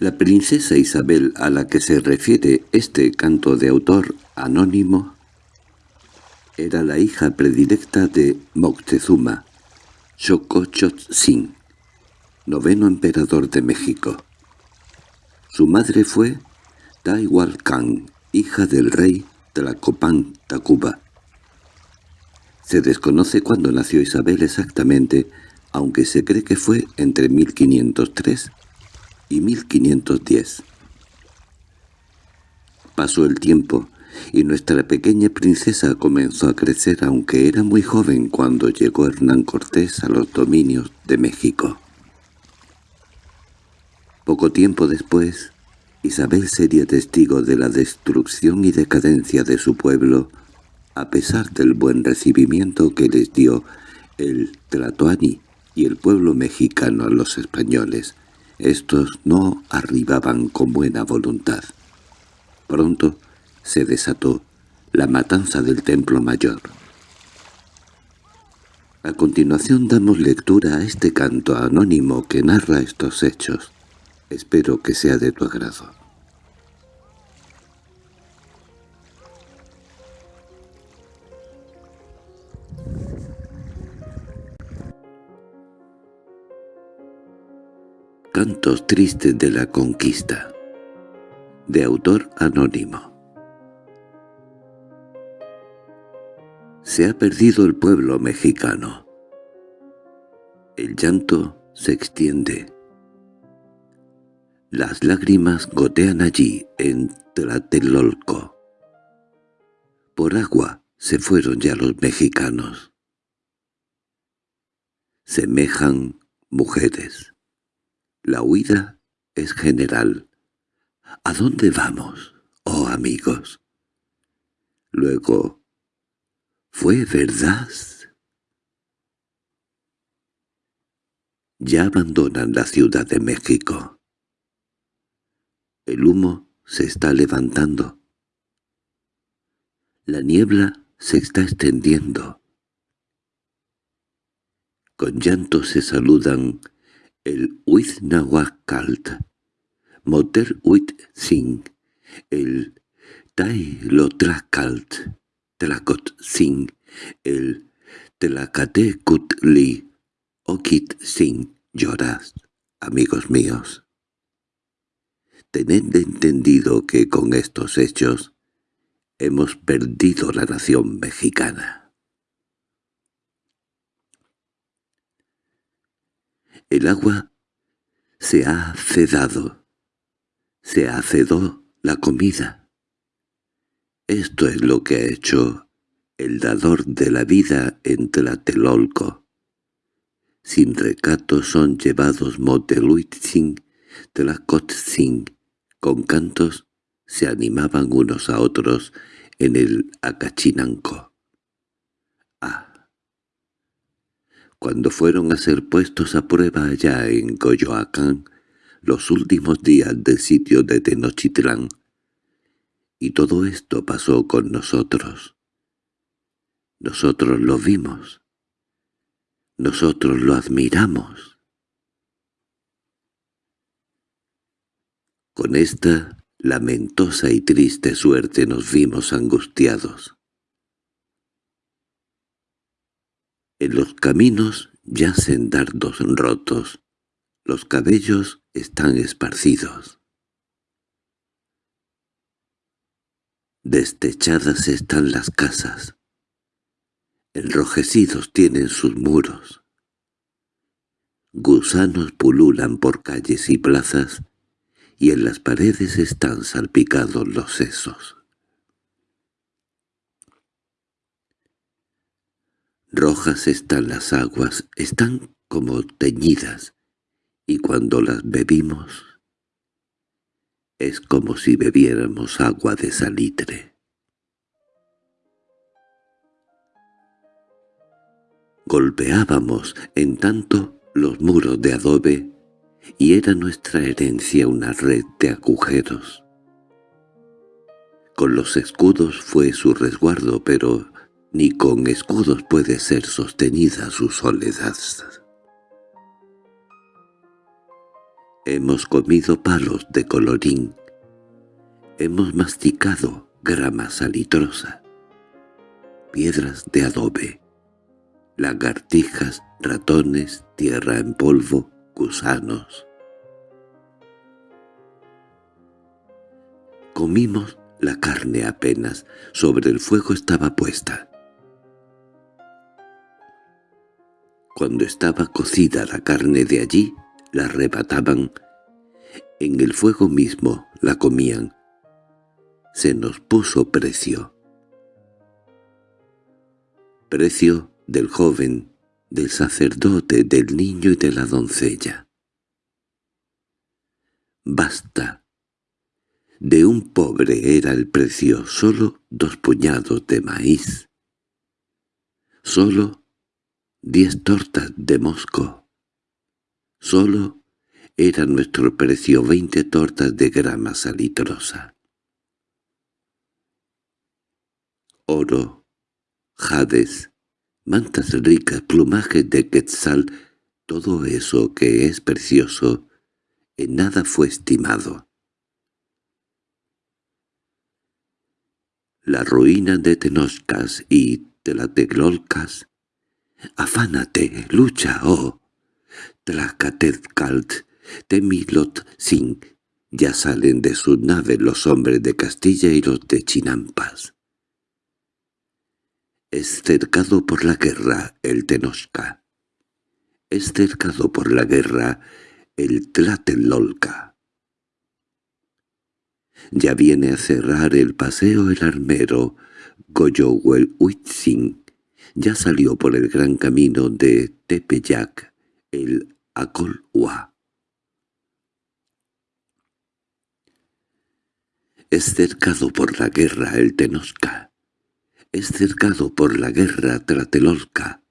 La princesa Isabel a la que se refiere este canto de autor anónimo era la hija predilecta de Moctezuma, Xocochotzin, noveno emperador de México. Su madre fue Taiwalcan, hija del rey Tlacopan Tacuba. Se desconoce cuándo nació Isabel exactamente, aunque se cree que fue entre 1503 y 1510. Pasó el tiempo y nuestra pequeña princesa comenzó a crecer aunque era muy joven cuando llegó Hernán Cortés a los dominios de México. Poco tiempo después, Isabel sería testigo de la destrucción y decadencia de su pueblo, a pesar del buen recibimiento que les dio el Tlatoani y el pueblo mexicano a los españoles, estos no arribaban con buena voluntad. Pronto se desató la matanza del Templo Mayor. A continuación damos lectura a este canto anónimo que narra estos hechos. Espero que sea de tu agrado. Tristes de la conquista de autor anónimo Se ha perdido el pueblo mexicano. El llanto se extiende. Las lágrimas gotean allí en Tlatelolco. Por agua se fueron ya los mexicanos. Semejan mujeres la huida es general. ¿A dónde vamos, oh amigos? Luego, ¿fue verdad? Ya abandonan la Ciudad de México. El humo se está levantando. La niebla se está extendiendo. Con llanto se saludan el Huitznahuacalt, Moter Huitzin, el Tailotracalt, Tlacotzin, el Tlacatecutli, Oquitzin, llorad, amigos míos. Tened entendido que con estos hechos hemos perdido la nación mexicana. El agua se ha cedado, se ha cedó la comida. Esto es lo que ha hecho el dador de la vida en Tlatelolco. Sin recato son llevados Moteluitzin, Tlacotzin, con cantos se animaban unos a otros en el Acachinanco. Ah, cuando fueron a ser puestos a prueba allá en Coyoacán, los últimos días del sitio de Tenochtitlán. Y todo esto pasó con nosotros. Nosotros lo vimos. Nosotros lo admiramos. Con esta lamentosa y triste suerte nos vimos angustiados. En los caminos yacen dardos rotos, los cabellos están esparcidos. Destechadas están las casas, enrojecidos tienen sus muros. Gusanos pululan por calles y plazas, y en las paredes están salpicados los sesos. Rojas están las aguas, están como teñidas, y cuando las bebimos es como si bebiéramos agua de salitre. Golpeábamos en tanto los muros de adobe y era nuestra herencia una red de agujeros. Con los escudos fue su resguardo, pero ni con escudos puede ser sostenida su soledad. Hemos comido palos de colorín. Hemos masticado grama salitrosa. Piedras de adobe. Lagartijas, ratones, tierra en polvo, gusanos. Comimos la carne apenas, sobre el fuego estaba puesta. Cuando estaba cocida la carne de allí, la arrebataban. En el fuego mismo la comían. Se nos puso precio. Precio del joven, del sacerdote, del niño y de la doncella. Basta, de un pobre era el precio solo dos puñados de maíz. Solo diez tortas de mosco. Solo era nuestro precio veinte tortas de grama salitrosa. Oro, jades, mantas ricas, plumajes de quetzal, todo eso que es precioso, en nada fue estimado. la ruina de Tenochcas y Tlatelolcas. Afánate, lucha, oh Tlacatezcalt, Temilot Sin, ya salen de su nave los hombres de Castilla y los de Chinampas. Es cercado por la guerra el Tenochca. Es cercado por la guerra el Tlatelolca. Ya viene a cerrar el paseo el armero Goyowel Huitzin. Ya salió por el gran camino de Tepeyac, el Acolhua. Es cercado por la guerra el Tenosca. Es cercado por la guerra Tratelolca.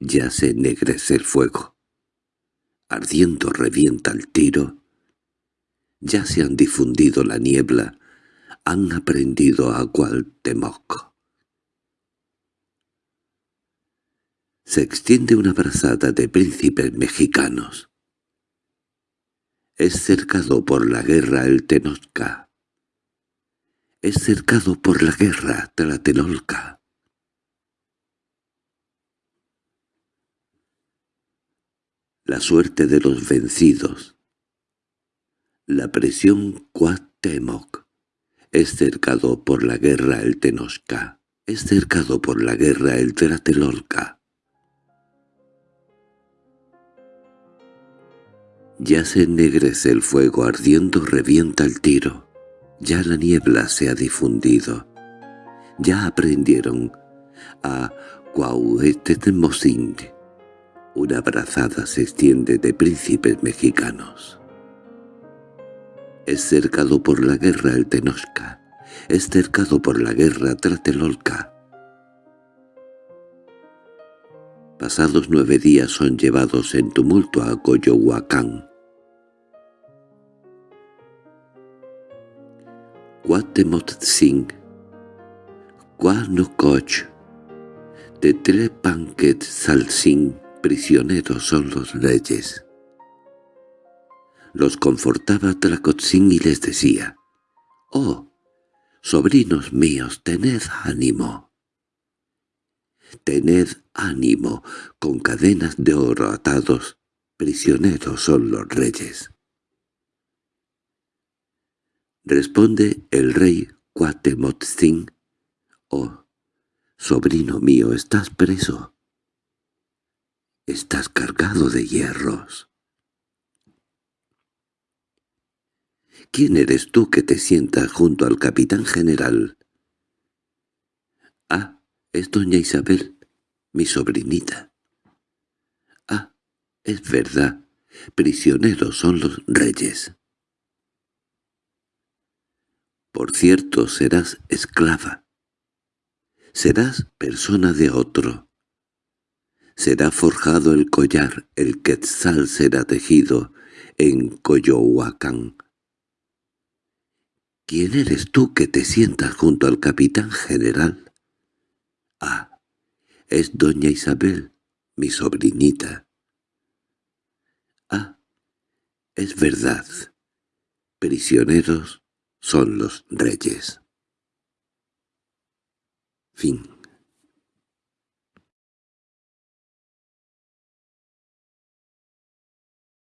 Ya se ennegrece el fuego. Ardiendo revienta el tiro ya se han difundido la niebla, han aprendido a Cuauhtémoc. Se extiende una brazada de príncipes mexicanos. Es cercado por la guerra el Tenochca. Es cercado por la guerra Tlatelolca. La suerte de los vencidos, la presión Cuauhtémoc es cercado por la guerra el Tenosca, es cercado por la guerra el Tlatelolca. Ya se ennegrece el fuego ardiendo revienta el tiro, ya la niebla se ha difundido, ya aprendieron a Cuauhtémoc. Una brazada se extiende de príncipes mexicanos. Es cercado por la guerra el Tenochca. Es cercado por la guerra Tlatelolca. Pasados nueve días son llevados en tumulto a Coyohuacán. Cuatemotzin, Cuanococh, Tetlepanquet Salsin, prisioneros son los reyes los confortaba Tlacotzin y les decía, «Oh, sobrinos míos, tened ánimo». Tened ánimo, con cadenas de oro atados, prisioneros son los reyes. Responde el rey Cuatemotzin, «Oh, sobrino mío, estás preso. Estás cargado de hierros». ¿Quién eres tú que te sientas junto al capitán general? Ah, es doña Isabel, mi sobrinita. Ah, es verdad, prisioneros son los reyes. Por cierto, serás esclava. Serás persona de otro. Será forjado el collar, el quetzal será tejido en Coyohuacán. ¿Quién eres tú que te sientas junto al capitán general? Ah, es doña Isabel, mi sobrinita. Ah, Es verdad. Prisioneros son los reyes. Fin